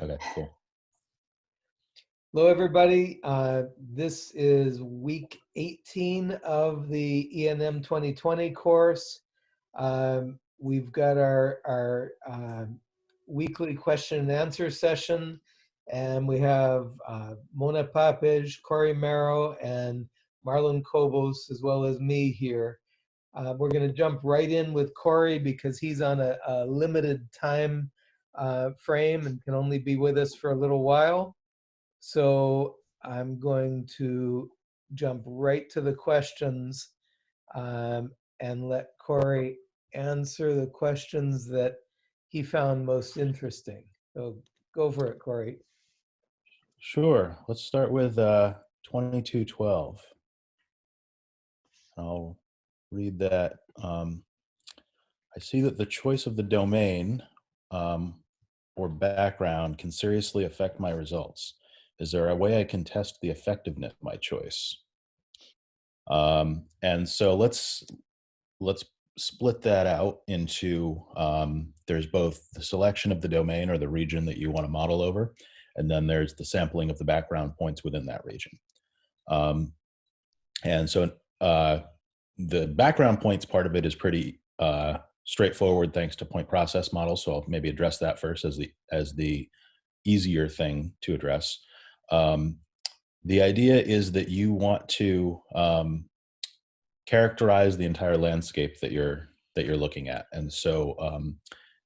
Okay, cool. Hello, everybody. Uh, this is week 18 of the ENM 2020 course. Um, we've got our, our uh, weekly question and answer session, and we have uh, Mona Papeş, Corey Merow, and Marlon Cobos, as well as me here. Uh, we're going to jump right in with Corey because he's on a, a limited time uh, frame and can only be with us for a little while. So I'm going to jump right to the questions um, and let Corey answer the questions that he found most interesting. So go for it, Corey. Sure. Let's start with uh, 2212. I'll read that. Um, I see that the choice of the domain um, or background can seriously affect my results. Is there a way I can test the effectiveness of my choice? Um, and so let's let's split that out into um, there's both the selection of the domain or the region that you want to model over, and then there's the sampling of the background points within that region. Um, and so uh, the background points part of it is pretty uh, straightforward thanks to point process models. So I'll maybe address that first as the as the easier thing to address. Um, the idea is that you want to um, characterize the entire landscape that you're that you're looking at. And so um,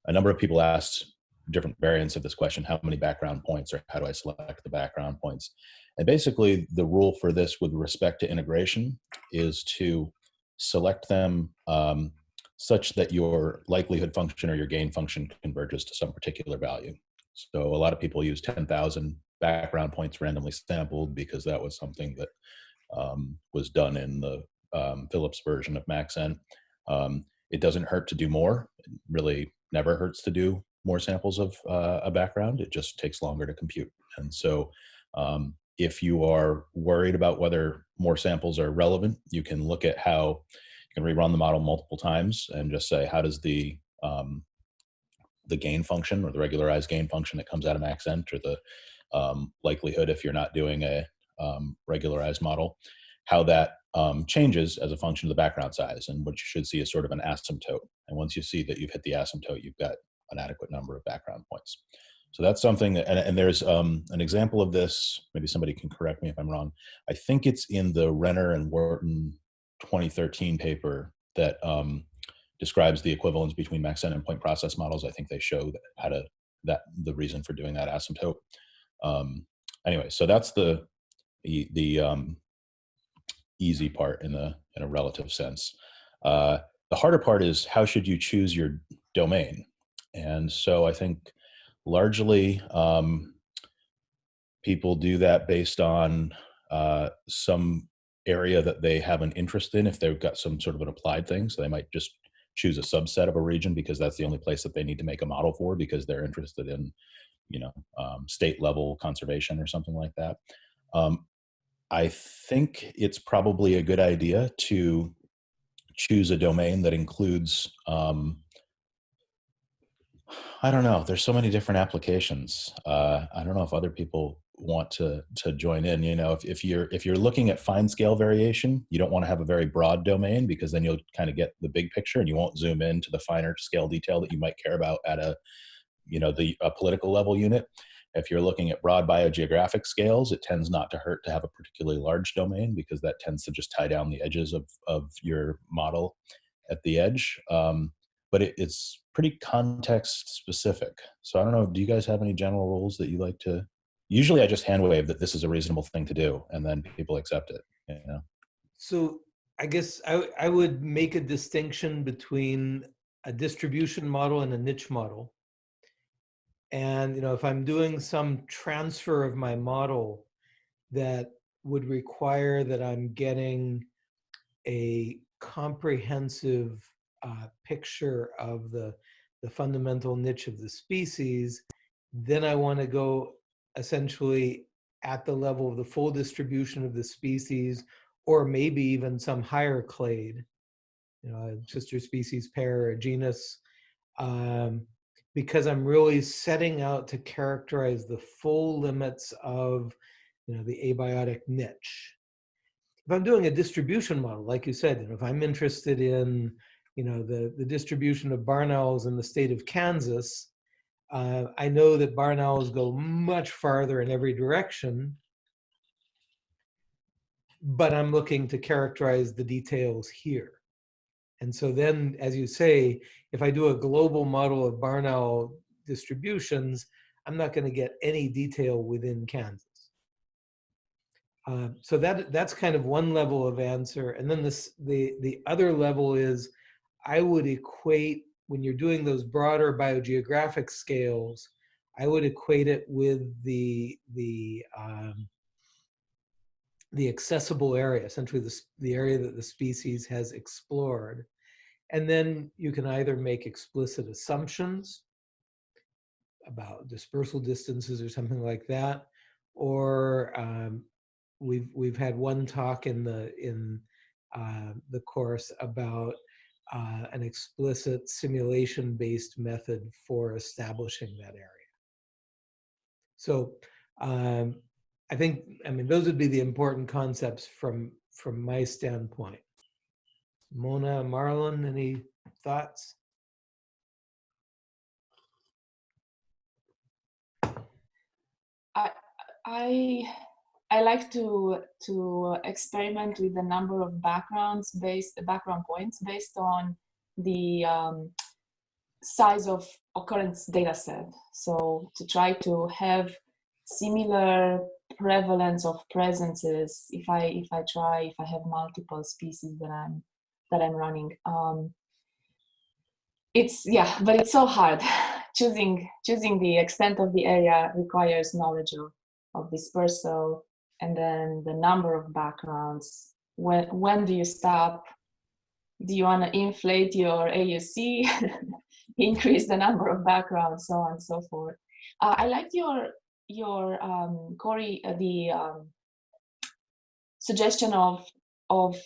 a number of people asked different variants of this question, how many background points or how do I select the background points? And basically the rule for this with respect to integration is to select them um, such that your likelihood function or your gain function converges to some particular value. So a lot of people use 10,000 background points randomly sampled because that was something that um, was done in the um, Phillips version of MaxEnt. Um, it doesn't hurt to do more. It really never hurts to do more samples of uh, a background. It just takes longer to compute. And so um, if you are worried about whether more samples are relevant, you can look at how you can rerun the model multiple times and just say, how does the um, the gain function or the regularized gain function that comes out of MaxEnt or the um, likelihood if you're not doing a um, regularized model, how that um, changes as a function of the background size. And what you should see is sort of an asymptote. And once you see that you've hit the asymptote, you've got an adequate number of background points. So that's something and, and there's um, an example of this, maybe somebody can correct me if I'm wrong. I think it's in the Renner and Warton 2013 paper that um, describes the equivalence between MaxEnt and point process models. I think they show that how to, that the reason for doing that asymptote. Um, anyway, so that's the the, the um, easy part in the in a relative sense. Uh, the harder part is how should you choose your domain, and so I think largely um, people do that based on uh, some area that they have an interest in. If they've got some sort of an applied thing, so they might just choose a subset of a region because that's the only place that they need to make a model for because they're interested in you know, um, state level conservation or something like that. Um, I think it's probably a good idea to choose a domain that includes, um, I don't know, there's so many different applications. Uh, I don't know if other people want to to join in you know if, if you're if you're looking at fine scale variation you don't want to have a very broad domain because then you'll kind of get the big picture and you won't zoom in to the finer scale detail that you might care about at a you know, the political level unit. If you're looking at broad biogeographic scales, it tends not to hurt to have a particularly large domain because that tends to just tie down the edges of, of your model at the edge. Um, but it, it's pretty context specific. So I don't know, do you guys have any general rules that you like to, usually I just hand wave that this is a reasonable thing to do and then people accept it, you know? So I guess I, I would make a distinction between a distribution model and a niche model. And you know, if I'm doing some transfer of my model that would require that I'm getting a comprehensive uh, picture of the, the fundamental niche of the species, then I want to go essentially at the level of the full distribution of the species, or maybe even some higher clade, you know, a sister species pair or genus. Um, because I'm really setting out to characterize the full limits of you know, the abiotic niche. If I'm doing a distribution model, like you said, you know, if I'm interested in you know, the, the distribution of barn owls in the state of Kansas, uh, I know that barn owls go much farther in every direction, but I'm looking to characterize the details here. And so then, as you say, if I do a global model of barn owl distributions, I'm not going to get any detail within Kansas. Uh, so that that's kind of one level of answer. And then this the the other level is I would equate when you're doing those broader biogeographic scales, I would equate it with the the um, the accessible area, essentially the, the area that the species has explored. And then you can either make explicit assumptions about dispersal distances or something like that, or um, we've we've had one talk in the in uh, the course about uh, an explicit simulation-based method for establishing that area. So um, I think, I mean, those would be the important concepts from, from my standpoint. Mona, Marlon, any thoughts? I, I I like to to experiment with a number of backgrounds based background points based on the um, size of occurrence data set. So to try to have similar prevalence of presences if I if I try if I have multiple species that I'm that I'm running. Um, it's yeah, but it's so hard. choosing choosing the extent of the area requires knowledge of, of dispersal and then the number of backgrounds. When, when do you stop? Do you want to inflate your AUC, increase the number of backgrounds, so on and so forth. Uh, I liked your, your um, Corey, uh, the um, suggestion of, of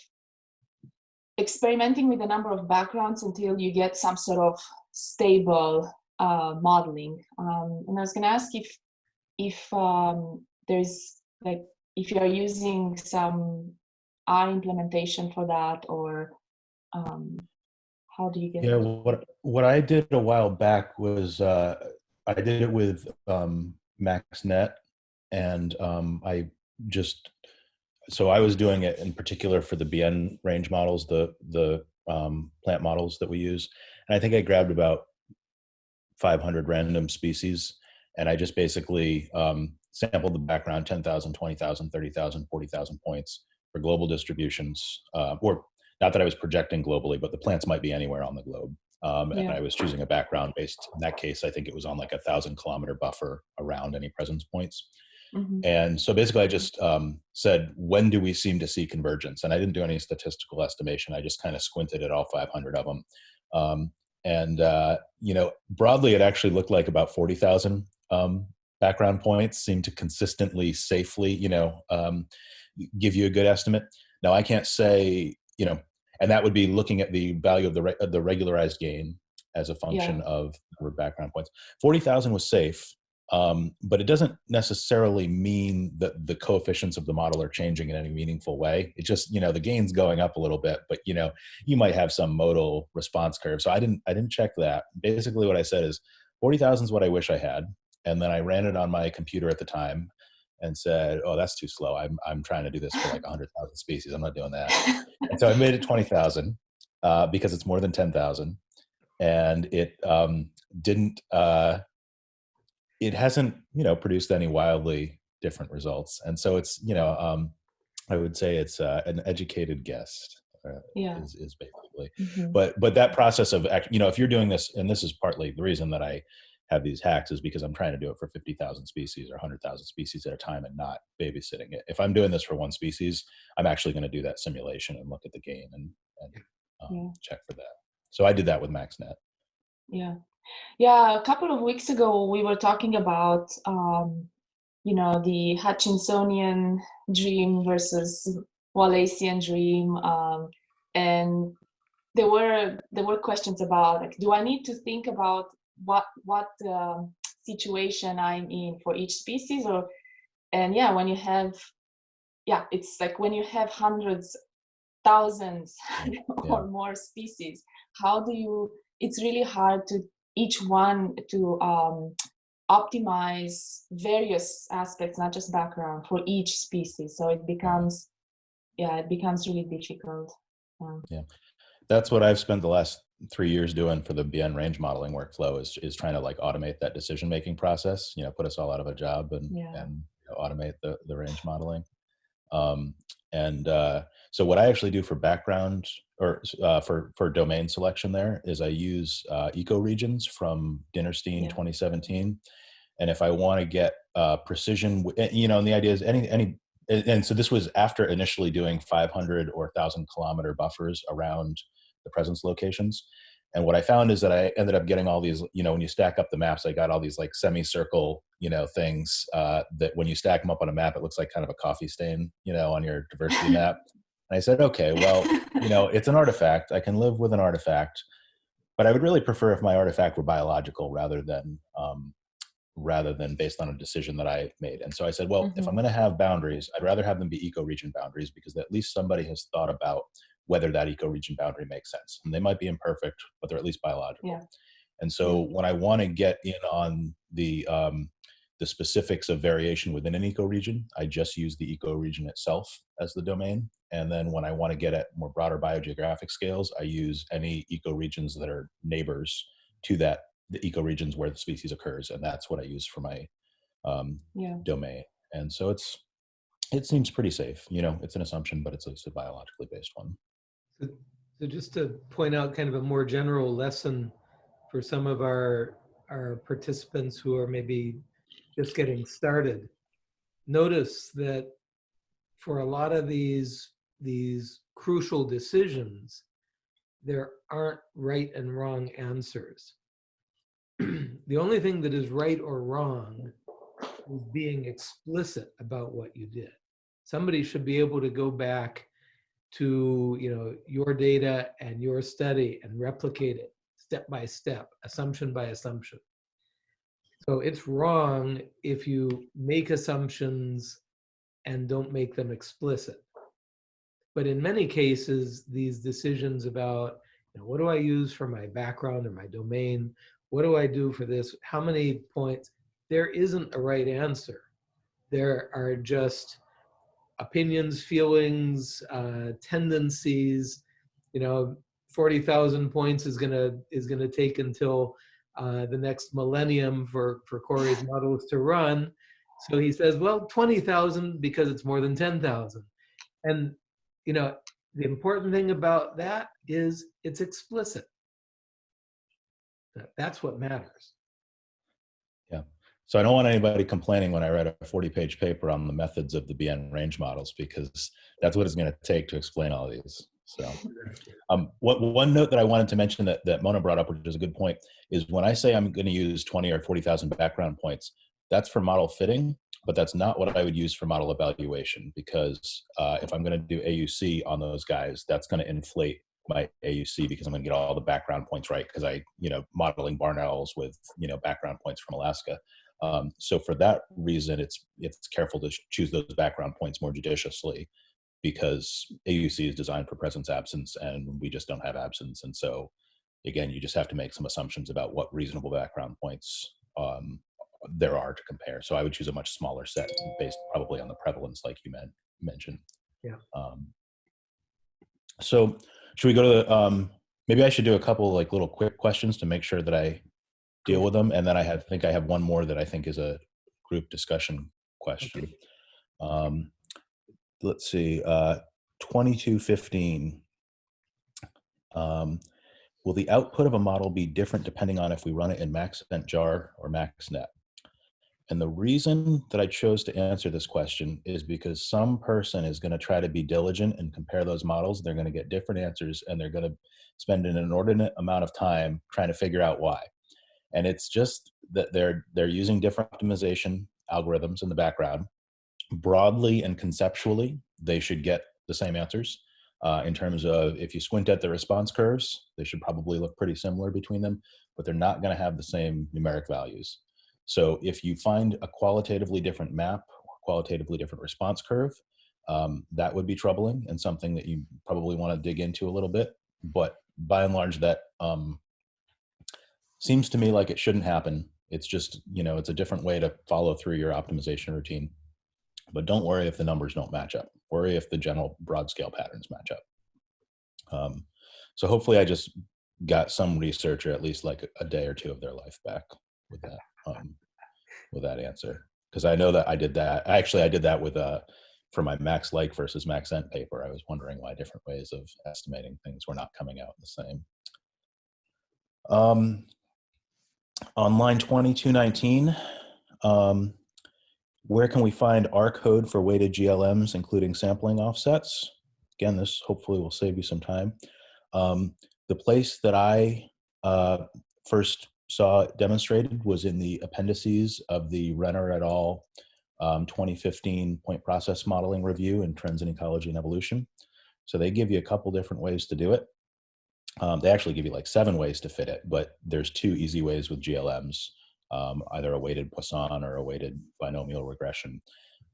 experimenting with the number of backgrounds until you get some sort of stable uh, modeling. Um, and I was going to ask if if um, there's like if you're using some R implementation for that or um, how do you get yeah what what i did a while back was uh, i did it with um, maxnet and um, i just so i was doing it in particular for the BIEN range models the the um, plant models that we use. And i think i grabbed about 500 random species and i just basically um, sampled the background 10,000, 20,000, 30,000, 40,000 points for global distributions, uh, or not that I was projecting globally, but the plants might be anywhere on the globe. Um, and I was choosing a background based, in that case, I think it was on like a thousand kilometer buffer around any presence points. Mm -hmm. And so basically I just um, said, when do we seem to see convergence? And I didn't do any statistical estimation. I just kind of squinted at all 500 of them. Um, and, uh, you know, broadly, it actually looked like about 40,000 um, background points seem to consistently safely you know um, give you a good estimate now i can't say you know and that would be looking at the value of the, re the regularized gain as a function yeah. of the background points 40000 was safe um, but it doesn't necessarily mean that the coefficients of the model are changing in any meaningful way. It just, you know, the gain's going up a little bit, but you know, you might have some modal response curve. So I didn't, I didn't check that. Basically what I said is 40,000 is what I wish I had and then I ran it on my computer at the time and said, "Oh, that's too slow. I'm I'm trying to do this for like 100,000 species. I'm not doing that." and so I made it 20,000 uh, because it's more than 10,000, and it um, didn't. Uh, it hasn't, you know, produced any wildly different results, and so it's, you know, um, I would say it's uh, an educated guess. Uh, yeah. is, is basically, mm -hmm. but but that process of, you know, if you're doing this, and this is partly the reason that I have these hacks is because I'm trying to do it for 50,000 species or 100,000 species at a time and not babysitting it. If I'm doing this for one species, I'm actually going to do that simulation and look at the gain and, and um, yeah. check for that. So I did that with MaxNet. Yeah. Yeah. A couple of weeks ago, we were talking about, um, you know, the Hutchinsonian dream versus Wallacean dream. Um, and there were there were questions about like, do I need to think about what what um, situation I'm in for each species or and yeah when you have yeah it's like when you have hundreds thousands or more species how do you it's really hard to each one to um, optimize various aspects not just background for each species. So it becomes yeah it becomes really difficult. Um, Yeah, that's what I've spent the last three years doing for the BIEN range modeling workflow is is trying to like automate that decision making process. You know, put us all out of a job and Yeah. and you know, automate the the range modeling. Um, and uh, so what I actually do for background or uh, for for domain selection there is I use uh, eco regions from Dinerstein Yeah. 2017. And if I want to get uh, precision, eh, you know, and the idea is any any and and so this was after initially doing 500 or 1000 kilometer buffers around the presence locations and what i found is that i ended up getting all these you know when you stack up the maps i got all these like semicircle you know things uh, that when you stack them up on a map it looks like kind of a coffee stain you know on your diversity map and i said okay well you know it's an artifact i can live with an artifact but i would really prefer if my artifact were biological rather than um, rather than based on a decision that I made. And so I said, well, if Mhm. I'm going to have boundaries, I'd rather have them be eco-region boundaries because at least somebody has thought about whether that eco-region boundary makes sense. And they might be imperfect, but they're at least biological. Yeah. And so when I want to get in on the um, the specifics of variation within an ecoregion, I just use the ecoregion itself as the domain. And then when I want to get at more broader biogeographic scales, I use any ecoregions that are neighbors to that the ecoregions where the species occurs, and that's what I use for my um, yeah domain. And so it's it seems pretty safe. You know, it's an assumption, but it's it's a biologically based one. So so just to point out kind of a more general lesson for some of our, our participants who are maybe just getting started. Notice that for a lot of these, these crucial decisions, there aren't right and wrong answers. The only thing that is right or wrong is being explicit about what you did. Somebody should be able to go back to you know your data and your study and replicate it step by step assumption by assumption. So it's wrong if you make assumptions and don't make them explicit. But in many cases these decisions about you know, what do i use for my background or my domain? What do i do for this? How many points? There isn't a right answer. There are just opinions, feelings, uh, tendencies. You know, forty thousand points is gonna is gonna take until uh, the next millennium for for Corey's models to run. So he says, well, twenty thousand because it's more than ten thousand. And you know, the important thing about that is it's explicit. That's what matters. So I don't want anybody complaining when I write a 40 page paper on the methods of the BIEN range models because that's what it's going to take to explain all these. So um, what, one note that I wanted to mention that, that Mona brought up, which is a good point, is when I say I'm going to use 20 or 40,000 background points, that's for model fitting, but that's not what I would use for model evaluation because uh, if I'm going to do AUC on those guys, that's going to inflate my AUC because I'm going to get all the background points right because I, you know, modeling barn owls with, you know, background points from Alaska. Um, so for that reason, it's it's careful to choose those background points more judiciously because AUC is designed for presence absence and we just don't have absence. And so again, you just have to make some assumptions about what reasonable background points um, there are to compare. So I would choose a much smaller set based probably on the prevalence like you men- mentioned. Yeah. Um, so should we go to the, um, maybe I should do a couple like little quick questions to make sure that I deal with them. And then I have, think I have one more that I think is a group discussion question. Um, let's see, uh, 2215. Um, will the output of a model be different depending on if we run it in Maxent jar or MaxNet? And the reason that I chose to answer this question is because some person is going to try to be diligent and compare those models. They're going to get different answers and they're going to spend an inordinate amount of time trying to figure out why. And it's just that they're they're using different optimization algorithms in the background. Broadly and conceptually, they should get the same answers. uh, in terms of if you squint at the response curves, they should probably look pretty similar between them, but they're not going to have the same numeric values. So if you find a qualitatively different map, or qualitatively different response curve, um, that would be troubling and something that you probably want to dig into a little bit. But by and large, that um, seems to me like it shouldn't happen. It's just, you know, it's a different way to follow through your optimization routine. But don't worry if the numbers don't match up. Worry if the general broad scale patterns match up. Um, so hopefully I just got some research or at least like a day or two of their life back with that, um, with that answer. Because I know that I did that. Actually, I did that with uh, for my max like versus max ent paper. I was wondering why different ways of estimating things were not coming out the same. Um, on line 2219, um, where can we find R code for weighted GLMs, including sampling offsets? Again, this hopefully will save you some time. Um, the place that I uh, first saw it demonstrated was in the appendices of the Renner et al. Um, 2015 point process modeling review in trends in ecology and evolution. So they give you a couple different ways to do it. Um, they actually give you like seven ways to fit it, but there's two easy ways with GLMs, um, either a weighted Poisson or a weighted binomial regression.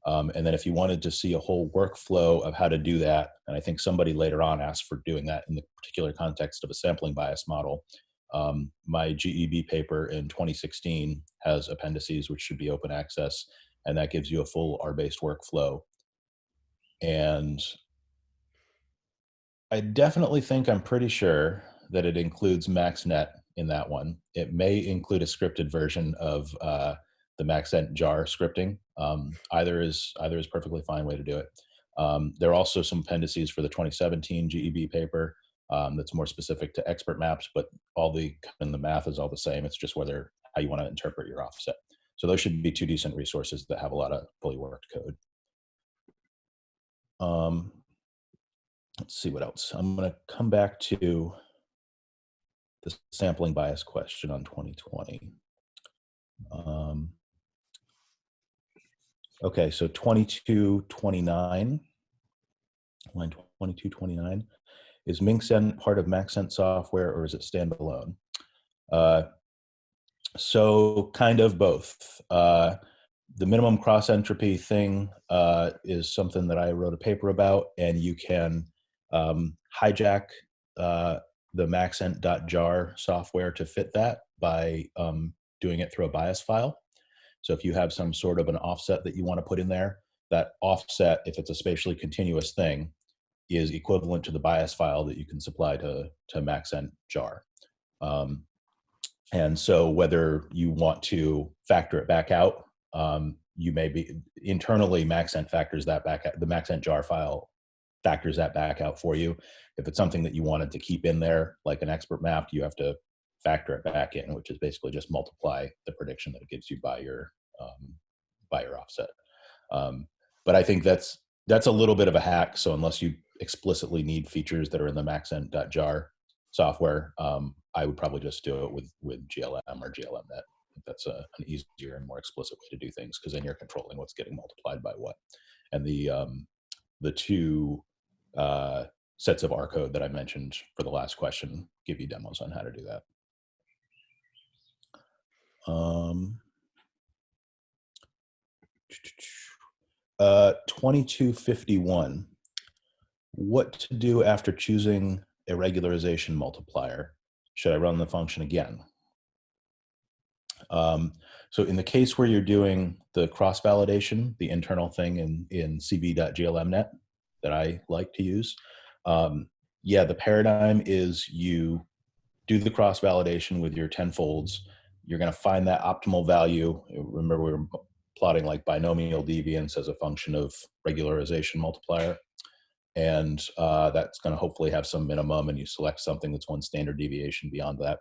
Um, and then if you wanted to see a whole workflow of how to do that, and I think somebody later on asked for doing that in the particular context of a sampling bias model, um, my GEB paper in 2016 has appendices which should be open access, and that gives you a full R-based workflow. And I definitely think I'm pretty sure that it includes MaxNet in that one. It may include a scripted version of uh, the Maxent jar scripting. Um, either is either is perfectly fine way to do it. Um, there are also some appendices for the 2017 GEB paper um, that's more specific to expert maps, but all the and the math is all the same. It's just whether how you want to interpret your offset. So those should be two decent resources that have a lot of fully worked code. Um, let's see what else. I'm going to come back to the sampling bias question on 2020. Um, okay, so 2229, line 2229. Is Minxent part of Maxent software or is it standalone? Uh, so kind of both. Uh, the minimum cross entropy thing uh, is something that I wrote a paper about, and you can um, hijack uh, the maxent.jar software to fit that by um, doing it through a bias file. So if you have some sort of an offset that you want to put in there, that offset, if it's a spatially continuous thing, is equivalent to the bias file that you can supply to, to maxent jar. Um, and so whether you want to factor it back out, um, you may be internally Maxent factors that back out, the Maxent jar file factors that back out for you. If it's something that you wanted to keep in there, like an expert map, you have to factor it back in, which is basically just multiply the prediction that it gives you by your um, by your offset. Um, but I think that's that's a little bit of a hack. So unless you explicitly need features that are in the maxent.jar software, um, I would probably just do it with with GLM or GLMNet. That's a, an easier and more explicit way to do things because then you're controlling what's getting multiplied by what. And the um, the two uh, sets of R code that I mentioned for the last question give you demos on how to do that. Um, uh, 2251. What to do after choosing a regularization multiplier? Should I run the function again? Um, so in the case where you're doing the cross validation, the internal thing in, in cv.glmnet that I like to use, um, yeah, the paradigm is you do the cross validation with your tenfolds. You're going to find that optimal value. Remember, we were plotting like binomial deviance as a function of regularization multiplier and uh, that's going to hopefully have some minimum and you select something that's one standard deviation beyond that.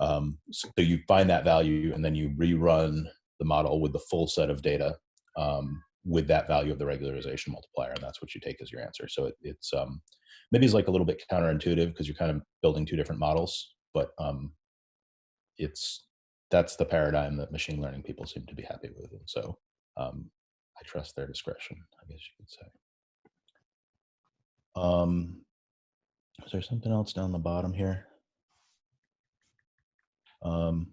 Um, so you find that value and then you rerun the model with the full set of data um, with that value of the regularization multiplier and that's what you take as your answer. So it, it's um, maybe it's like a little bit counterintuitive because you're kind of building two different models, but um, it's that's the paradigm that machine learning people seem to be happy with. And so um, I trust their discretion, I guess you could say. Um, is there something else down the bottom here? Um,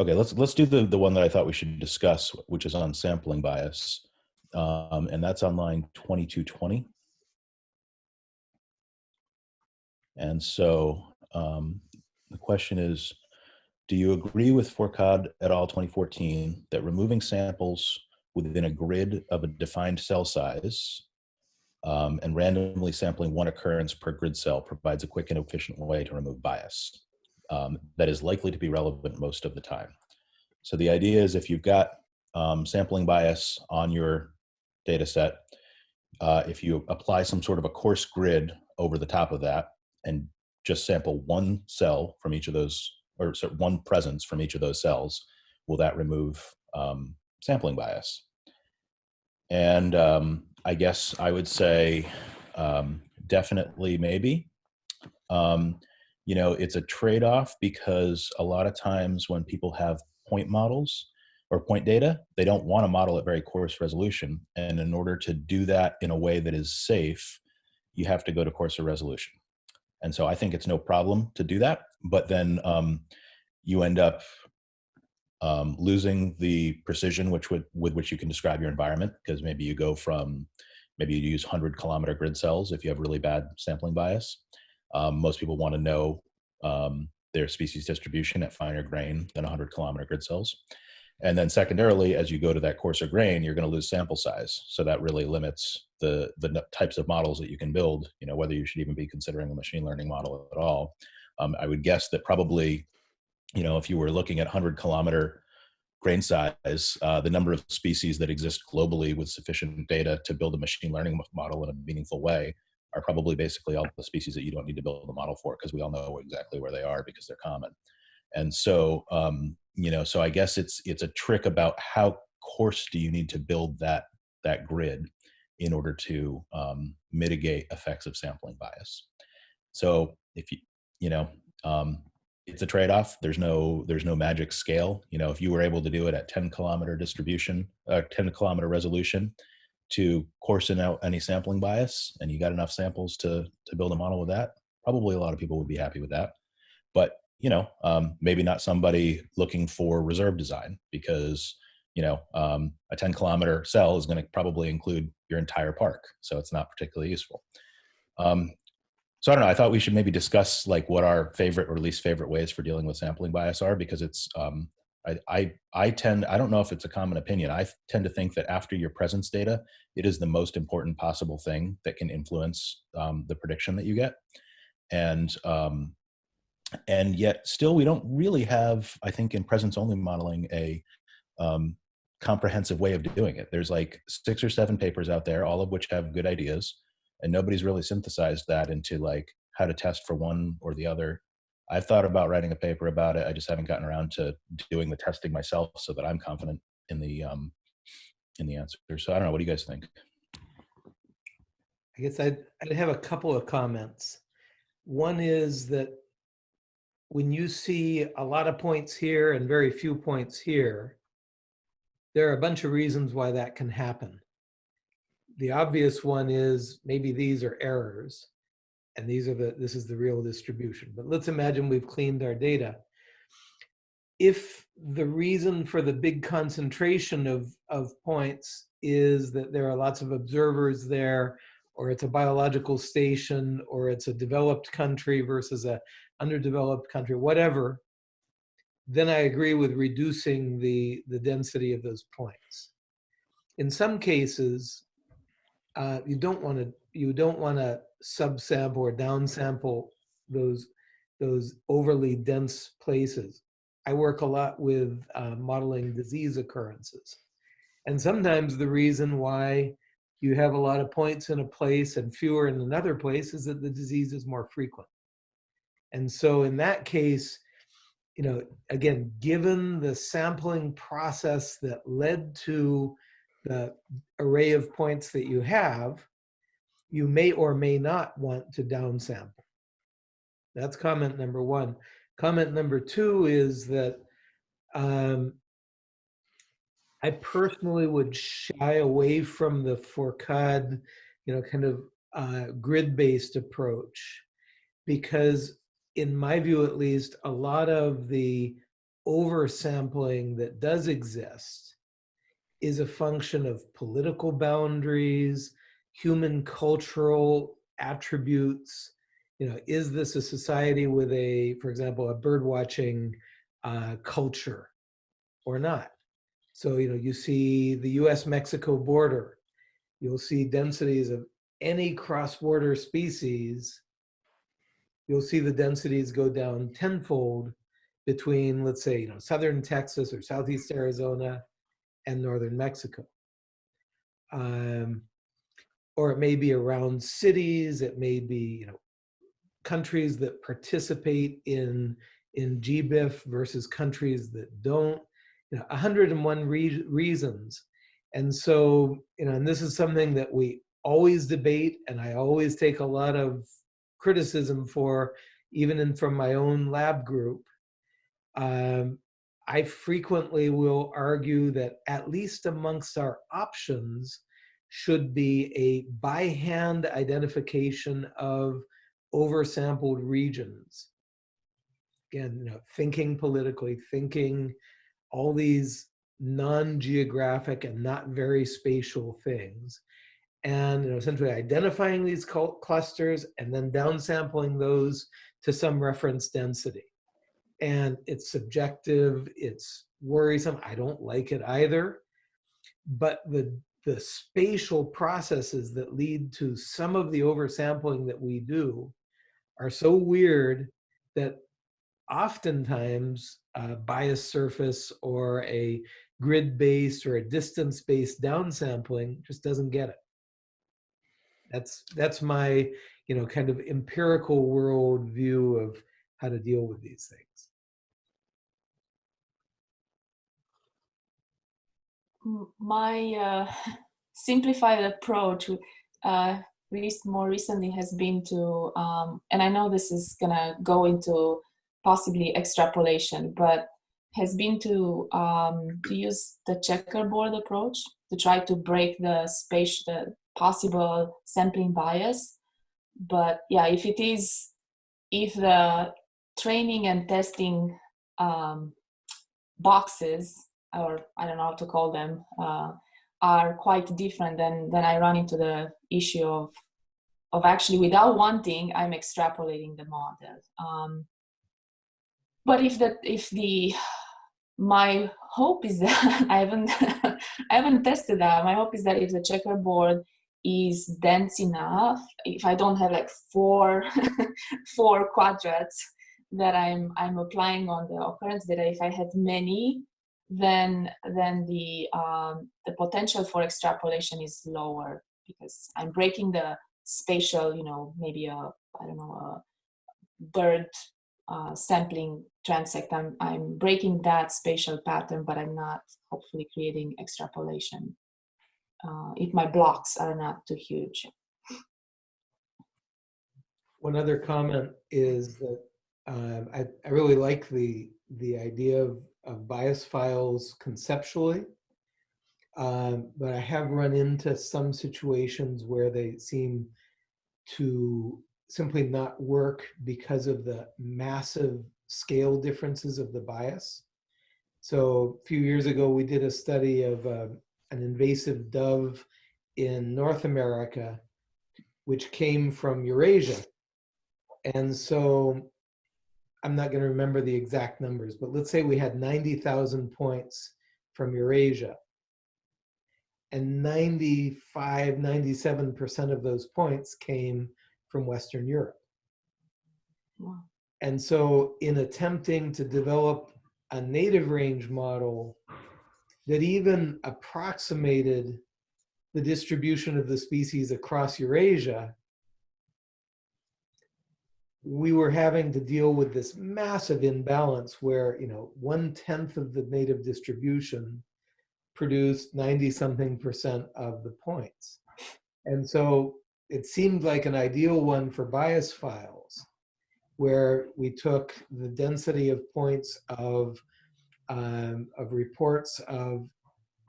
okay, let's let's do the the one that I thought we should discuss, which is on sampling bias, um, and that's on line twenty two twenty. And so um, the question is, do you agree with Fourcade et al. 2014 that removing samples within a grid of a defined cell size um, and randomly sampling one occurrence per grid cell provides a quick and efficient way to remove bias um, that is likely to be relevant most of the time. So the idea is if you've got um, sampling bias on your data set, uh, if you apply some sort of a coarse grid over the top of that and just sample one cell from each of those, or sorry, one presence from each of those cells, will that remove um, sampling bias? And um, I guess I would say um, definitely maybe. Um, you know, it's a trade-off because a lot of times when people have point models or point data, they don't want to model at very coarse resolution. And in order to do that in a way that is safe, you have to go to coarser resolution. And so I think it's no problem to do that, but then um, you end up um, losing the precision which would, with which you can describe your environment because maybe you go from maybe you use 100 kilometer grid cells if you have really bad sampling bias. Um, most people want to know um, their species distribution at finer grain than 100 kilometer grid cells. And then secondarily, as you go to that coarser grain, you're going to lose sample size. So that really limits the, the types of models that you can build, you know, whether you should even be considering a machine learning model at all. Um, I would guess that probably you know, if you were looking at 100 kilometer grain size, uh, the number of species that exist globally with sufficient data to build a machine learning model in a meaningful way are probably basically all the species that you don't need to build a model for because we all know exactly where they are because they're common. And so, um, you know, so I guess it's it's a trick about how coarse do you need to build that that grid in order to um, mitigate effects of sampling bias. So if you you know um, it's a trade-off. There's no there's no magic scale. You know, if you were able to do it at 10 kilometer distribution, uh, 10 kilometer resolution, to coarsen out any sampling bias, and you got enough samples to to build a model with that, probably a lot of people would be happy with that. But you know, um, maybe not somebody looking for reserve design because you know um, a 10 kilometer cell is going to probably include your entire park, so it's not particularly useful. Um, so I don't know. I thought we should maybe discuss like what our favorite or least favorite ways for dealing with sampling bias are because it's um, I, I I tend I don't know if it's a common opinion. I tend to think that after your presence data, it is the most important possible thing that can influence um, the prediction that you get, and um, and yet still we don't really have I think in presence only modeling a um, comprehensive way of doing it. There's like six or seven papers out there, all of which have good ideas and nobody's really synthesized that into like how to test for one or the other i've thought about writing a paper about it i just haven't gotten around to doing the testing myself so that i'm confident in the um in the answer. So i don't know what do you guys think? I guess I'd, I'd have a couple of comments. One is that when you see a lot of points here and very few points here, there are a bunch of reasons why that can happen. The obvious one is maybe these are errors and these are the this is the real distribution. But let's imagine we've cleaned our data. If the reason for the big concentration of of points is that there are lots of observers there or it's a biological station or it's a developed country versus a underdeveloped country whatever then i agree with reducing the the density of those points. In some cases uh, you don't want to you don't want to subsample or downsample those those overly dense places. I work a lot with uh, modeling disease occurrences, and sometimes the reason why you have a lot of points in a place and fewer in another place is that the disease is more frequent. And so in that case, you know, again, given the sampling process that led to the array of points that you have, you may or may not want to downsample. That's comment number one. Comment number two is that um, I personally would shy away from the Fourcade, you know, kind of uh, grid-based approach because in my view at least, a lot of the oversampling that does exist is a function of political boundaries, human cultural attributes. You know, is this a society with a, for example, a bird watching uh, culture or not? So, you know, you see the US-Mexico border, you'll see densities of any cross-border species, you'll see the densities go down tenfold between, let's say, you know, southern Texas or southeast Arizona and northern Mexico. Um, or it may be around cities, it may be, you know, countries that participate in, in GBIF versus countries that don't, you know, 101 re reasons. And so, you know, and this is something that we always debate and I always take a lot of criticism for, even in, from my own lab group. Um, I frequently will argue that at least amongst our options should be a by hand identification of oversampled regions. Again, you know, thinking politically, thinking all these non-geographic and not very spatial things and you know, essentially identifying these clusters and then downsampling those to some reference density. And it's subjective, it's worrisome, I don't like it either. But the, the spatial processes that lead to some of the oversampling that we do are so weird that oftentimes a bias surface or a grid-based or a distance-based downsampling just doesn't get it. That's that's my you know kind of empirical world view of how to deal with these things. My uh, simplified approach, uh, least more recently, has been to, um, and I know this is gonna go into possibly extrapolation, but has been to um, to use the checkerboard approach to try to break the space the possible sampling bias. But yeah, if it is, if the training and testing um, boxes, or I don't know how to call them, uh, are quite different, then, then I run into the issue of, of actually without wanting, I'm extrapolating the model. Um, but if the, if the, my hope is that I haven't, I haven't tested that. My hope is that if the checkerboard is dense enough if i don't have like four four quadrats that i'm i'm applying on the occurrence data if i had many then then the um, the potential for extrapolation is lower because i'm breaking the spatial you know maybe a i don't know a bird uh, sampling transect I'm, I'm breaking that spatial pattern but i'm not hopefully creating extrapolation uh, if my blocks are not too huge. One other comment is that um, I, I really like the, the idea of, of bias files conceptually, um, but I have run into some situations where they seem to simply not work because of the massive scale differences of the bias. So a few years ago, we did a study of uh, an invasive dove in North America, which came from Eurasia. And so I'm not going to remember the exact numbers, but let's say we had 90,000 points from Eurasia. And 95, 97% of those points came from Western Europe. Wow. And so in attempting to develop a native range model that even approximated the distribution of the species across Eurasia, we were having to deal with this massive imbalance where, you know, one tenth of the native distribution produced 90 something percent of the points. And so it seemed like an ideal one for bias files where we took the density of points of um, of reports of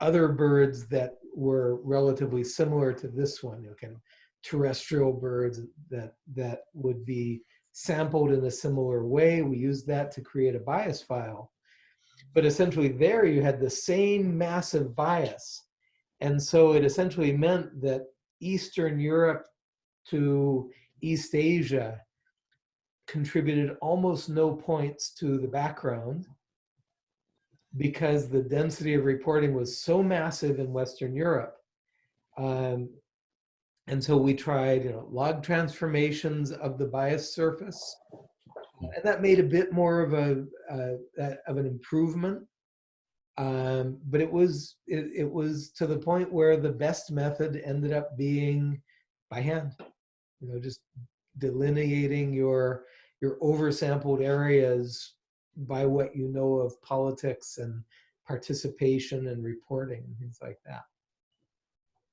other birds that were relatively similar to this one, you know, kind of terrestrial birds that that would be sampled in a similar way. We used that to create a bias file. But essentially there you had the same massive bias. And so it essentially meant that Eastern Europe to East Asia contributed almost no points to the background because the density of reporting was so massive in Western Europe. Um, and so we tried you know, log transformations of the bias surface. And that made a bit more of a uh, of an improvement. Um, but it was it, it was to the point where the best method ended up being by hand. You know, just delineating your your oversampled areas by what you know of politics and participation and reporting and things like that.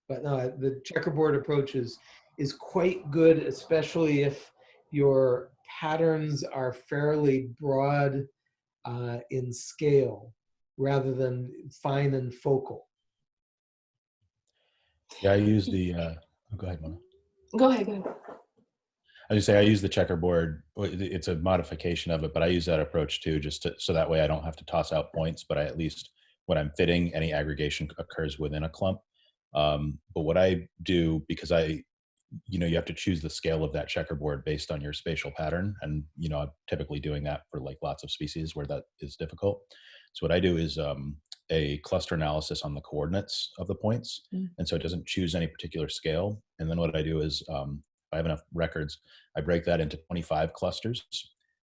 But no, the checkerboard approach is, is quite good, especially if your patterns are fairly broad uh, in scale rather than fine and focal. Yeah, I use the, uh, oh, go ahead, Mona. Go ahead, go ahead. I just say I use the checkerboard. It's a modification of it, but I use that approach too, just to, so that way I don't have to toss out points, but I at least when I'm fitting, any aggregation occurs within a clump. Um, but what I do, because I, you know, you have to choose the scale of that checkerboard based on your spatial pattern. And, you know, I'm typically doing that for like lots of species where that is difficult. So what I do is um, a cluster analysis on the coordinates of the points. Mm. And so it doesn't choose any particular scale. And then what I do is um, I have enough records, I break that into 25 clusters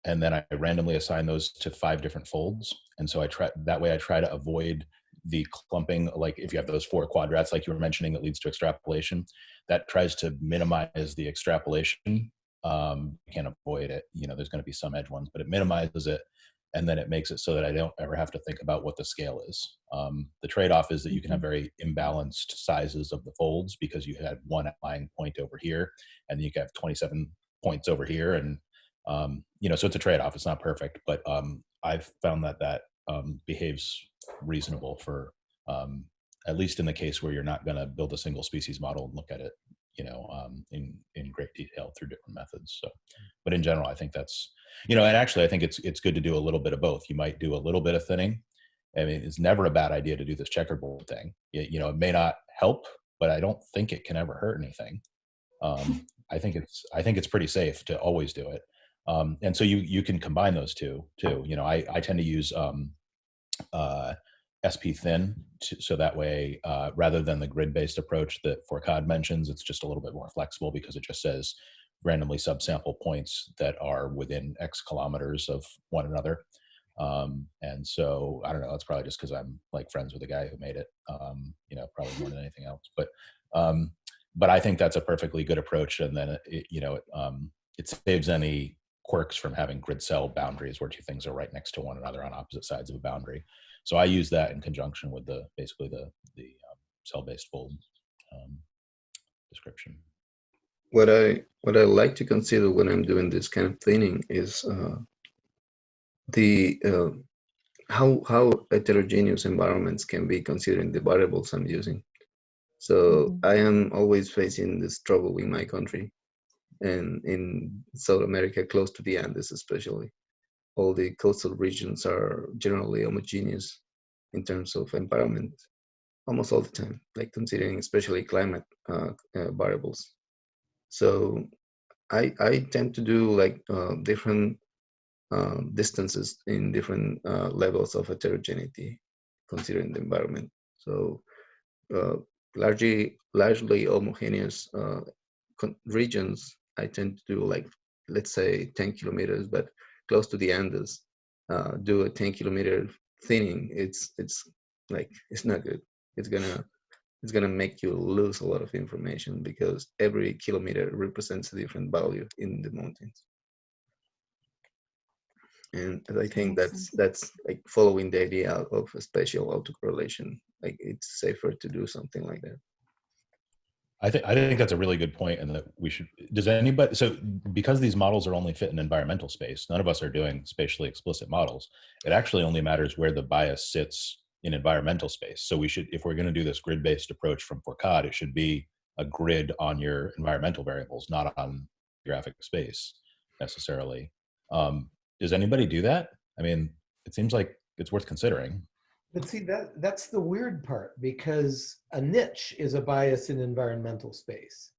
and then I randomly assign those to five different folds. And so I try that way I try to avoid the clumping, like if you have those four quadrats, like you were mentioning, that leads to extrapolation, that tries to minimize the extrapolation. Um, you can't avoid it. You know, there's going to be some edge ones, but it minimizes it and then it makes it so that I don't ever have to think about what the scale is. Um, the trade-off is that you can have mm-hmm. very imbalanced sizes of the folds because you had one outlying point over here, and you can have 27 points over here, and um, you know, so it's a trade-off. It's not perfect, but um, I've found that that um, behaves reasonable for um, at least in the case where you're not going to build a single species model and look at it you know, um, in in great detail through different methods. So, but in general, I think that's, you know, and actually, I think it's it's good to do a little bit of both. You might do a little bit of thinning. I mean, it's never a bad idea to do this checkerboard thing. It, you know, it may not help, but I don't think it can ever hurt anything. Um, I think it's I think it's pretty safe to always do it. Um, and so you you can combine those two too. You know, I I tend to use um, uh, spThin, to, so that way, uh, rather than the grid-based approach that Fourcade mentions, it's just a little bit more flexible because it just says randomly subsample points that are within X kilometers of one another. Um, and so I don't know, that's probably just because I'm like friends with the guy who made it, um, you know, probably more than anything else. But um, but I think that's a perfectly good approach. And then, it, you know, it, um, it saves any quirks from having grid cell boundaries where two things are right next to one another on opposite sides of a boundary. So I use that in conjunction with the basically the the um, cell-based fold um, description. What I what I like to consider when I'm doing this kind of cleaning is uh, the uh, how how heterogeneous environments can be considering the variables I'm using. So mm -hmm. I am always facing this trouble in my country and in South America, close to the Andes especially all the coastal regions are generally homogeneous in terms of environment almost all the time, like considering especially climate uh, uh, variables. So I, I tend to do like uh, different uh, distances in different uh, levels of heterogeneity considering the environment. So uh, largely, largely homogeneous regions, I tend to do like, let's say 10 kilometers, but close to the Andes uh, do a 10 kilometer thinning, it's it's like it's not good. It's gonna it's gonna make you lose a lot of information because every kilometer represents a different value in the mountains. And I think that's that's like following the idea of a spatial autocorrelation. Like it's safer to do something like that. I think I think that's a really good point, and that we should. Does anybody? So because these models are only fit in environmental space, none of us are doing spatially explicit models. It actually only matters where the bias sits in environmental space. So we should, if we're going to do this grid-based approach from Fourcade, it should be a grid on your environmental variables, not on graphic space necessarily. Um, does anybody do that? I mean, it seems like it's worth considering. But see, that, that's the weird part because a niche is a bias in environmental space.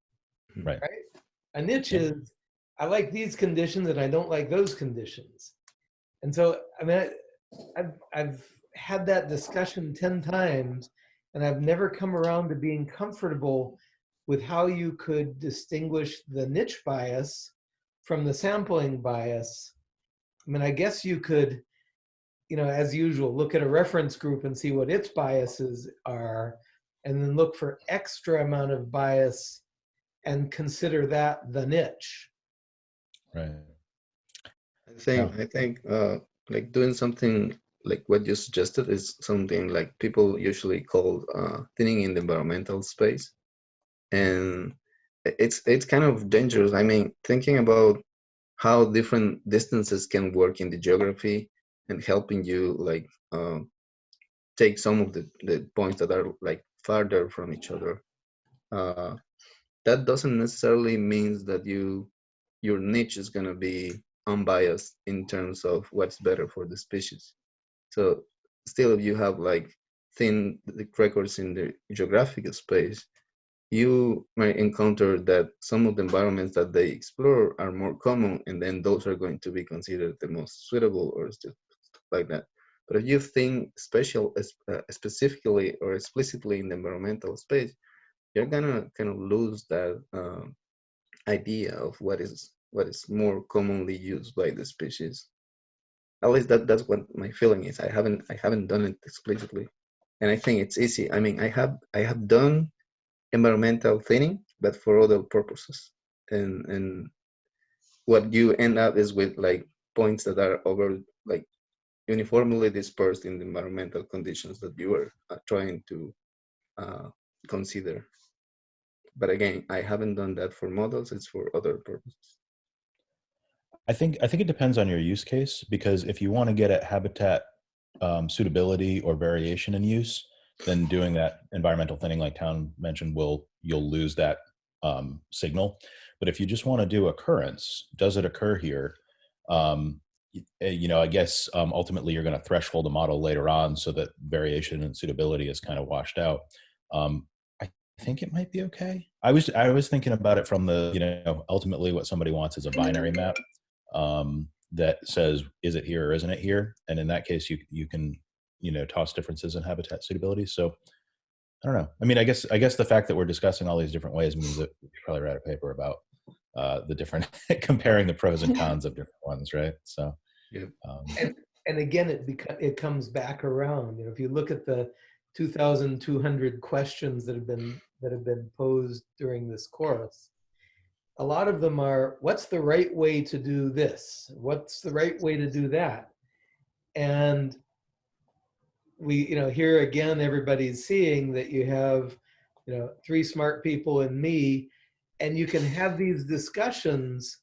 Hmm. Right. Right? A niche Yeah. is, I like these conditions and I don't like those conditions. And so, I mean, I- I've, I've had that discussion 10 times and I've never come around to being comfortable with how you could distinguish the niche bias from the sampling bias. I mean, I guess you could, you know, as usual, look at a reference group and see what its biases are, and then look for extra amount of bias and consider that the niche. Right. I think I think uh, like doing something like what you suggested is something like people usually call uh, thinning in the environmental space, and it's it's kind of dangerous. I mean, thinking about how different distances can work in the geography and helping you like um, take some of the, the points that are like farther from each other. Uh, that doesn't necessarily means that you your niche is going to be unbiased in terms of what's better for the species. So still, if you have like thin records in the geographic space, you might encounter that some of the environments that they explore are more common, and then those are going to be considered the most suitable or stuff like that. But if you think special, uh, specifically or explicitly in the environmental space, you're gonna kind of lose that uh, idea of what is what is more commonly used by the species. At least that that's what my feeling is. I haven't I haven't done it explicitly, and I think it's easy. I mean, I have I have done environmental thinning, but for other purposes, and and what you end up is with like points that are over like uniformly dispersed in the environmental conditions that you were uh, trying to uh, consider. But again, I haven't done that for models. It's for other purposes. I think I think it depends on your use case because if you want to get at habitat um, suitability or variation in use, then doing that environmental thinning, like Town mentioned, will you'll lose that um, signal. But if you just want to do occurrence, does it occur here? Um, you know, I guess um, ultimately you're going to threshold a model later on so that variation and suitability is kind of washed out. Um, I think it might be okay. I was I was thinking about it from the you know ultimately what somebody wants is a binary map um, that says is it here or isn't it here, and in that case you you can you know toss differences in habitat suitability. So I don't know. I mean, I guess I guess the fact that we're discussing all these different ways means that we probably write a paper about uh, the different comparing the pros and cons of different ones, right? So Yep. um, And again, it beca- it comes back around. You know, if you look at the 2,200 questions that have been that have been posed during this course, a lot of them are, what's the right way to do this? What's the right way to do that? And we, you know, here again, everybody's seeing that you have, you know, three smart people and me, and you can have these discussions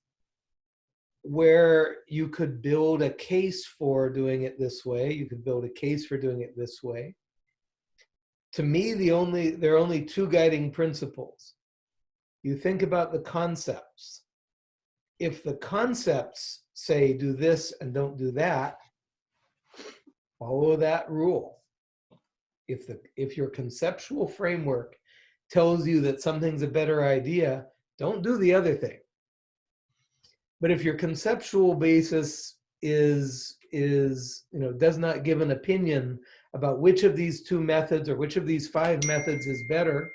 where you could build a case for doing it this way. You could build a case for doing it this way. To me, the only there are only two guiding principles. You think about the concepts. If the concepts say do this and don't do that, follow that rule. If the if your conceptual framework tells you that something's a better idea, don't do the other thing. But if your conceptual basis is is you know does not give an opinion about which of these two methods or which of these five methods is better,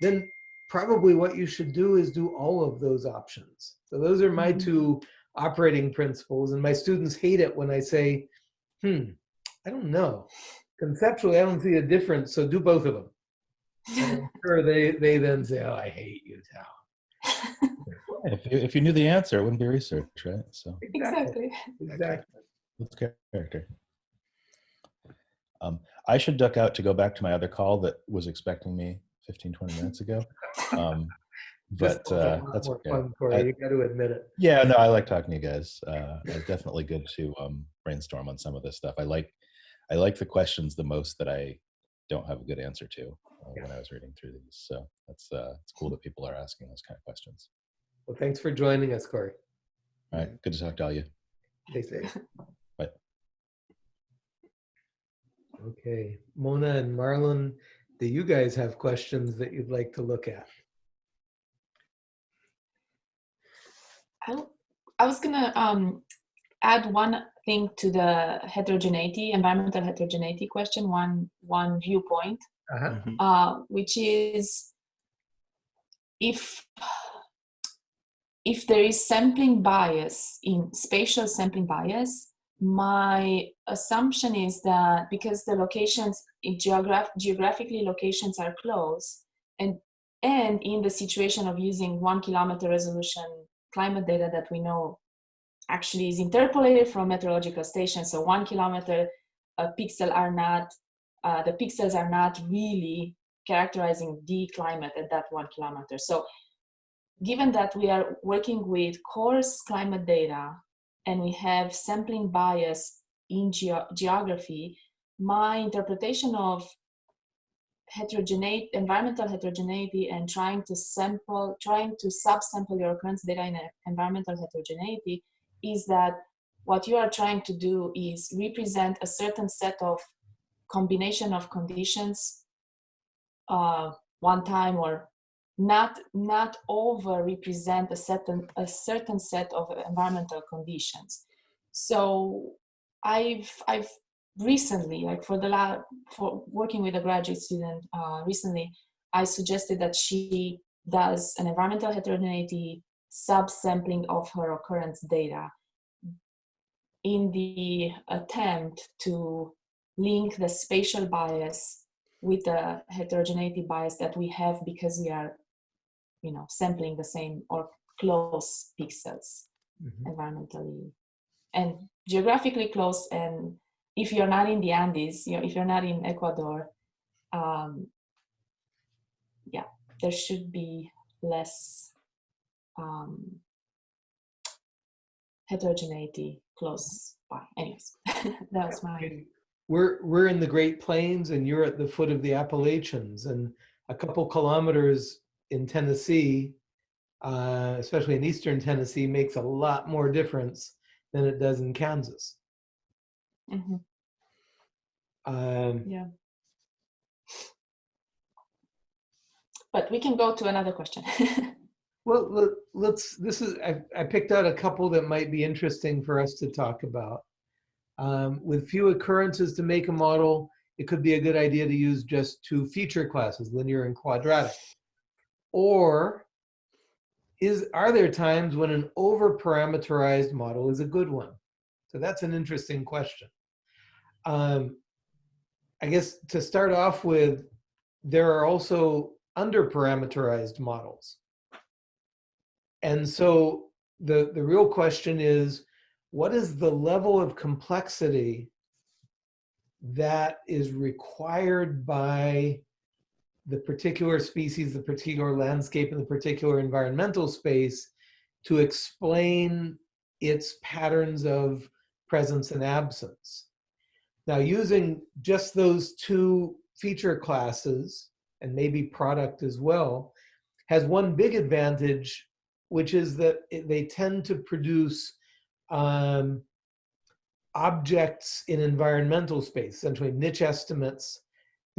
then probably what you should do is do all of those options. So those are my Mhm. two operating principles. And my students hate it when I say, hmm, I don't know. Conceptually, I don't see a difference, so do both of them. And I'm sure they, they then say, oh, I hate you, Tal. If you, if you knew the answer, it wouldn't be research, right? So exactly. Exactly. what's character? Um, I should duck out to go back to my other call that was expecting me 15, 20 minutes ago. Um, but one's uh, that's more okay. fun for I- you. You got to admit it. Yeah, no, I like talking to you guys. Uh, it's definitely good to um, brainstorm on some of this stuff. I like, I like the questions the most that I don't have a good answer to uh, when I was reading through these. So that's uh, it's cool that people are asking those kind of questions. Well, thanks for joining us, Cory. All right, good to talk to all you. Stay safe. Bye. Okay, Mona and Marlon, do you guys have questions that you'd like to look at? I, I was gonna um, add one thing to the heterogeneity, environmental heterogeneity question, one one viewpoint, Uh-huh. Mhm. uh, which is if if there is sampling bias in spatial sampling bias, my assumption is that because the locations in geograph- geographically locations are close and and in the situation of using one kilometer resolution climate data that we know actually is interpolated from meteorological stations so one kilometer uh, pixel are not uh, the pixels are not really characterizing the climate at that one kilometer. So given that we are working with coarse climate data and we have sampling bias in geo- geography, my interpretation of heterogeneity, environmental heterogeneity and trying to sample, trying to subsample your occurrence data in environmental heterogeneity is that what you are trying to do is represent a certain set of combination of conditions uh, one time or not not over represent a certain a certain set of environmental conditions. So i've i've recently like for the lab for working with a graduate student uh, recently i suggested that she does an environmental heterogeneity subsampling of her occurrence data in the attempt to link the spatial bias with the heterogeneity bias that we have because we are you know sampling the same or close pixels Mhm. environmentally and geographically close and if you're not in the andes you know if you're not in ecuador um yeah there should be less um heterogeneity close by anyways that was my We're, we're in the Great Plains and you're at the foot of the Appalachians and a couple kilometers in Tennessee, uh, especially in eastern Tennessee, makes a lot more difference than it does in Kansas. Mhm, Um, yeah but we can go to another question Well, let- let's, this is, I, I picked out a couple that might be interesting for us to talk about. Um, with few occurrences to make a model, it could be a good idea to use just two feature classes, linear and quadratic. Or is, are there times when an over-parameterized model is a good one? So that's an interesting question. Um, I guess to start off with, there are also under-parameterized models. And so the, the real question is, what is the level of complexity that is required by the particular species, the particular landscape, and the particular environmental space to explain its patterns of presence and absence? Now, using just those two feature classes, and maybe product as well, has one big advantage which is that they tend to produce um, objects in environmental space, essentially niche estimates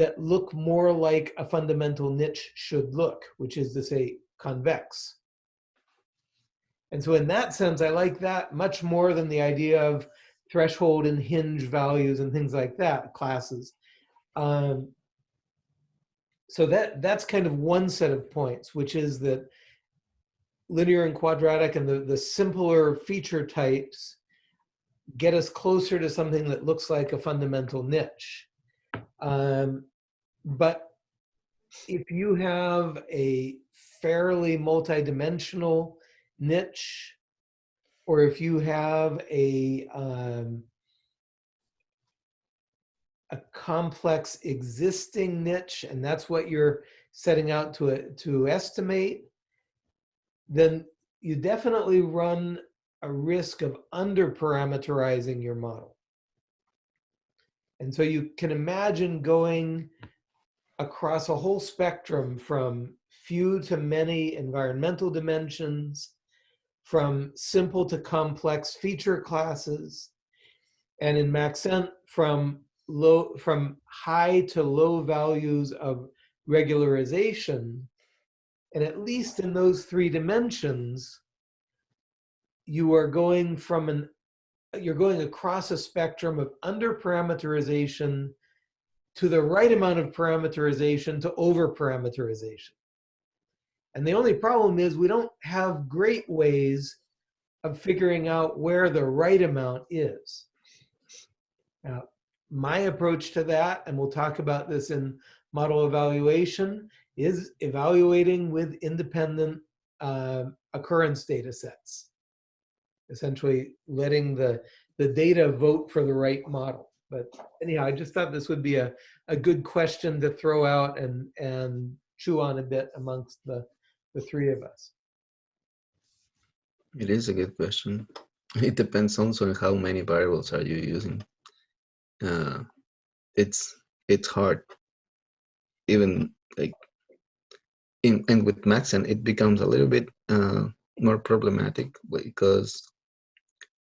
that look more like a fundamental niche should look, which is to say convex. And so in that sense, I like that much more than the idea of threshold and hinge values and things like that, classes. Um, so that that's kind of one set of points, which is that linear and quadratic and the, the simpler feature types get us closer to something that looks like a fundamental niche. Um, but if you have a fairly multidimensional niche, or if you have a, um, a complex existing niche, and that's what you're setting out to, to estimate, then you definitely run a risk of under parameterizing your model. And so you can imagine going across a whole spectrum from few to many environmental dimensions, from simple to complex feature classes, and in Maxent from low from high to low values of regularization. And at least in those three dimensions, you are going from an you're going across a spectrum of under parameterization to the right amount of parameterization to over parameterization. And the only problem is we don't have great ways of figuring out where the right amount is. Now, my approach to that, and we'll talk about this in model evaluation, is evaluating with independent uh, occurrence data sets. Essentially letting the, the data vote for the right model. But anyhow, I just thought this would be a, a good question to throw out and, and chew on a bit amongst the, the three of us. It is a good question. It depends also on how many variables are you using. Uh, it's it's hard. Even like in and with Maxent, it becomes a little bit uh, more problematic because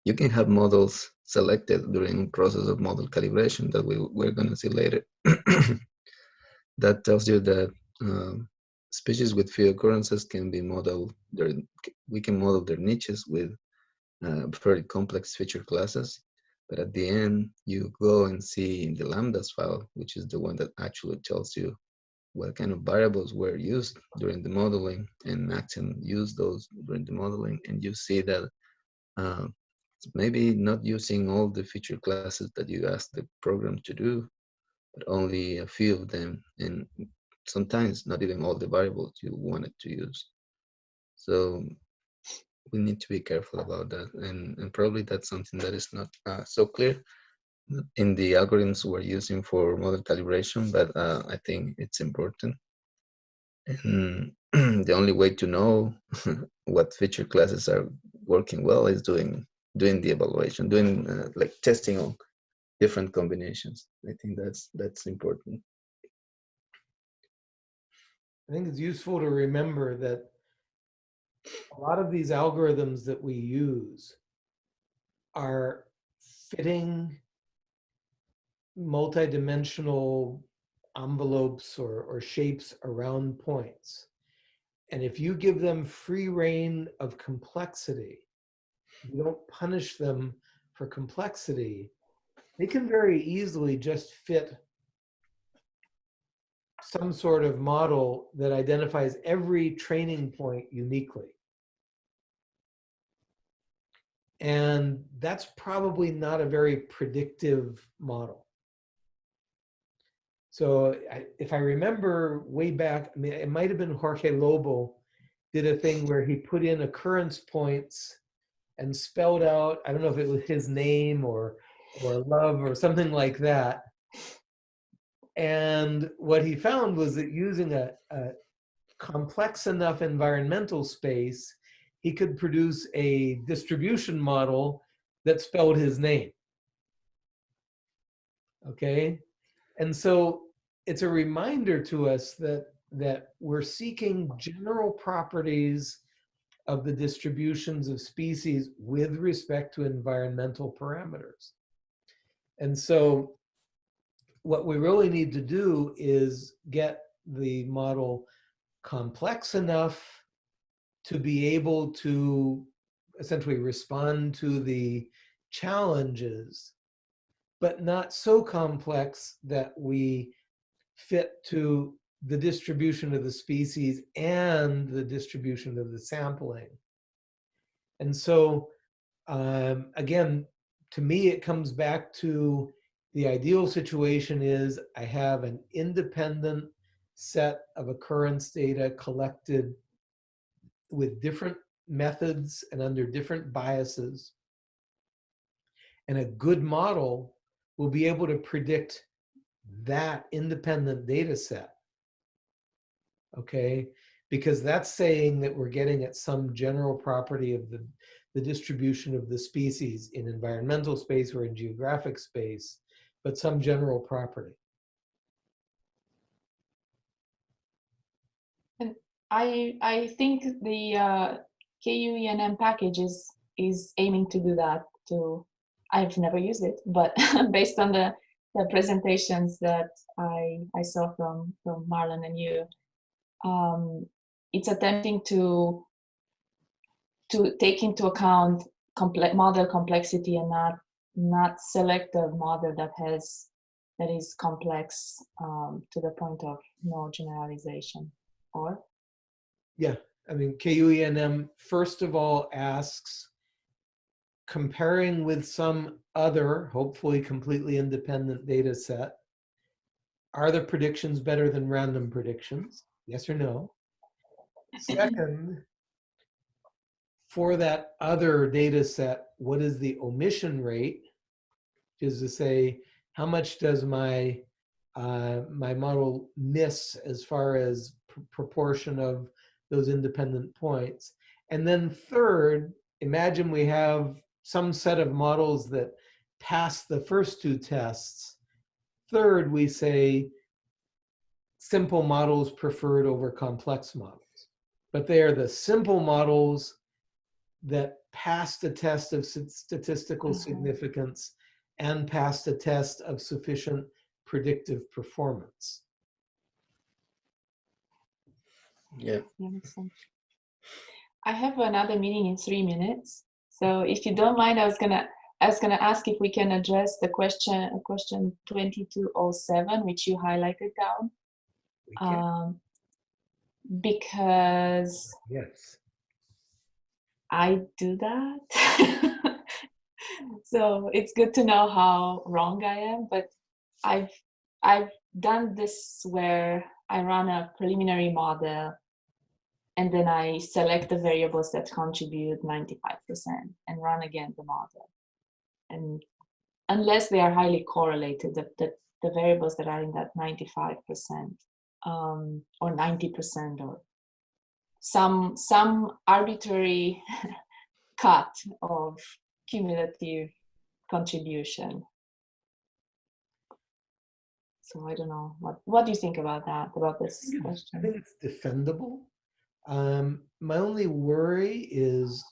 you can have models selected during process of model calibration that we, we're going to see later. that tells you that um, species with few occurrences can be modeled, their, we can model their niches with uh, very complex feature classes. But at the end, you go and see in the lambdas file, which is the one that actually tells you what kind of variables were used during the modeling and Maxent used those during the modeling. And you see that uh, maybe not using all the feature classes that you asked the program to do, but only a few of them. And sometimes not even all the variables you wanted to use. So we need to be careful about that. And, and probably that's something that is not uh, so clear in the algorithms we're using for model calibration, but uh, I think it's important. And the only way to know what feature classes are working well is doing doing the evaluation, doing uh, like testing on different combinations. I think that's that's important. I think it's useful to remember that a lot of these algorithms that we use are fitting multidimensional envelopes or, or shapes around points. And if you give them free reign of complexity, you don't punish them for complexity, they can very easily just fit some sort of model that identifies every training point uniquely. And that's probably not a very predictive model. So I, if I remember way back, I mean, it might have been Jorge Lobo did a thing where he put in occurrence points and spelled out, I don't know if it was his name or, or love or something like that. And what he found was that using a, a complex enough environmental space, he could produce a distribution model that spelled his name. Okay, and so it's a reminder to us that that we're seeking general properties of the distributions of species with respect to environmental parameters. And so what we really need to do is get the model complex enough to be able to essentially respond to the challenges, but not so complex that we fit to the distribution of the species and the distribution of the sampling. And so, um, again, to me, it comes back to the ideal situation is I have an independent set of occurrence data collected with different methods and under different biases. And a good model will be able to predict that independent data set. Okay, because that's saying that we're getting at some general property of the, the distribution of the species in environmental space or in geographic space but some general property. And I I think the uh, KUENM package is is aiming to do that. To I've never used it, but based on the the presentations that I I saw from from Marlon and you, um, it's attempting to to take into account complex model complexity and not not select a model that has that is complex um, to the point of no generalization or Yeah, I mean, KUENM first of all asks, comparing with some other, hopefully completely independent data set, are the predictions better than random predictions? Yes or no? Second, for that other data set, what is the omission rate? Which is to say, how much does my uh, my model miss as far as pr- proportion of those independent points? And then third, imagine we have some set of models that pass the first two tests. Third, we say simple models preferred over complex models. But they are the simple models that passed a test of st- statistical Mhm. significance and passed a test of sufficient predictive performance. Yeah. Yeah, makes sense. I have another meeting in three minutes. So if you don't mind, I was gonna I was gonna ask if we can address the question question 2207, which you highlighted down. Um, because Yes. I do that. so it's good to know how wrong I am, but I've I've done this where I run a preliminary model and then I select the variables that contribute 95% and run again the model. And unless they are highly correlated, the, the, the variables that are in that 95% um, or 90% or some some arbitrary cut of cumulative contribution. So I don't know what what do you think about that about this I question? think it's defendable. Um, my only worry is,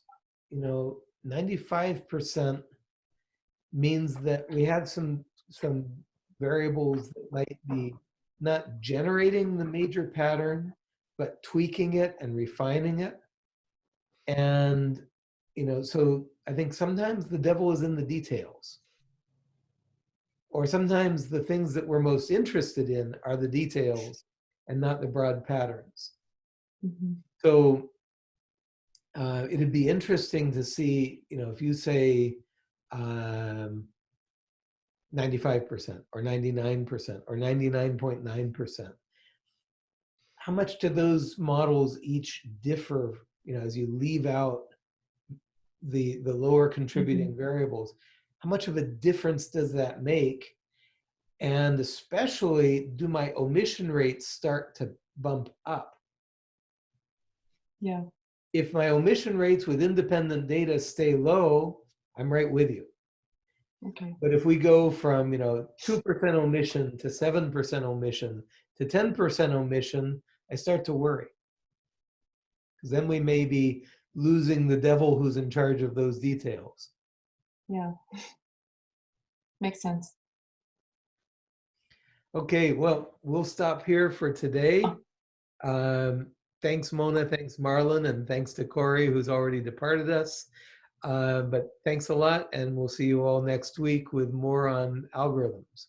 you know, 95% means that we have some some variables that might be not generating the major pattern, but tweaking it and refining it. And, you know, so I think sometimes the devil is in the details. Or sometimes the things that we're most interested in are the details and not the broad patterns. Mhm. So uh, it'd be interesting to see, you know, if you say um, 95% or 99% or 99.9%, how much do those models each differ, you know, as you leave out the, the lower mm-hmm. contributing variables? How much of a difference does that make? And especially, do my omission rates start to bump up? Yeah. if my omission rates with independent data stay low, I'm right with you. Okay. But if we go from, you know, 2% omission to 7% omission to 10% omission, I start to worry. Because then we may be losing the devil who's in charge of those details. Yeah. Makes sense. Okay, well, we'll stop here for today. Oh. Um, thanks, Mona. Thanks, Marlon. And thanks to Cory, who's already departed us. Uh, but thanks a lot. And we'll see you all next week with more on algorithms.